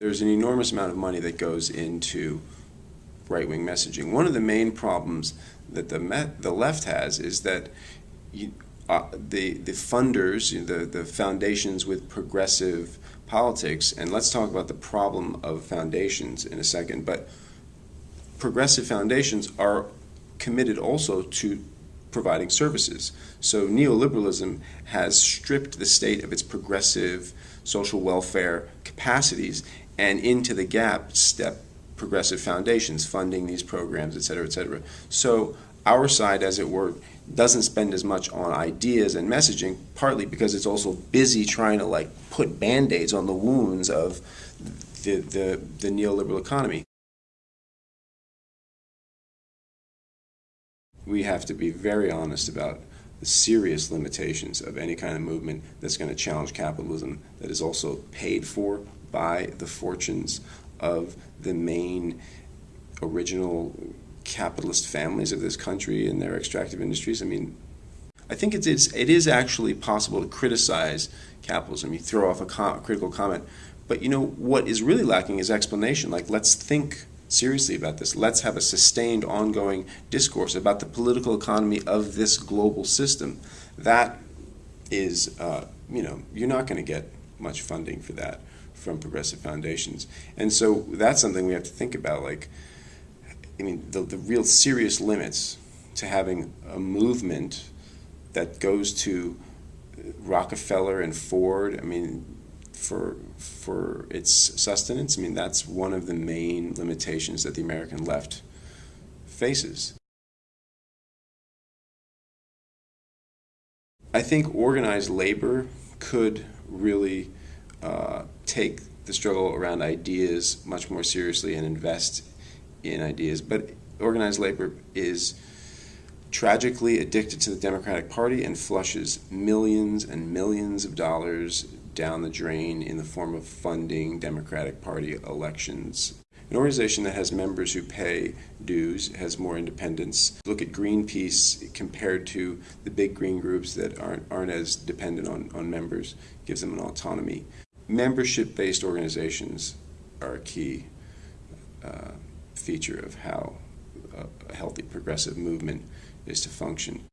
There's an enormous amount of money that goes into right-wing messaging. One of the main problems that the the left has is that you, uh, the the funders, the the foundations with progressive politics, and let's talk about the problem of foundations in a second. But progressive foundations are committed also to providing services. So neoliberalism has stripped the state of its progressive social welfare capacities and into the gap step progressive foundations funding these programs, et cetera, et cetera. So our side, as it were, doesn't spend as much on ideas and messaging, partly because it's also busy trying to like put band-aids on the wounds of the, the, the neoliberal economy. We have to be very honest about the serious limitations of any kind of movement that's going to challenge capitalism that is also paid for by the fortunes of the main original capitalist families of this country and their extractive industries. I mean, I think it's, it's it is actually possible to criticize capitalism. You throw off a, com critical comment, but you know what is really lacking is explanation. Like, let's think seriously about this. Let's have a sustained, ongoing discourse about the political economy of this global system. That is, uh, you know, you're not going to get much funding for that from progressive foundations. And so that's something we have to think about. Like, I mean, the, the real serious limits to having a movement that goes to Rockefeller and Ford. I mean, for for its sustenance. I mean, that's one of the main limitations that the American left faces. I think organized labor could really uh, take the struggle around ideas much more seriously and invest in ideas. But organized labor is tragically addicted to the Democratic Party and flushes millions and millions of dollars down the drain in the form of funding Democratic Party elections. An organization that has members who pay dues has more independence. Look at Greenpeace compared to the big green groups that aren't, aren't as dependent on, on members, gives them an autonomy. Membership based organizations are a key uh, feature of how a healthy progressive movement is to function.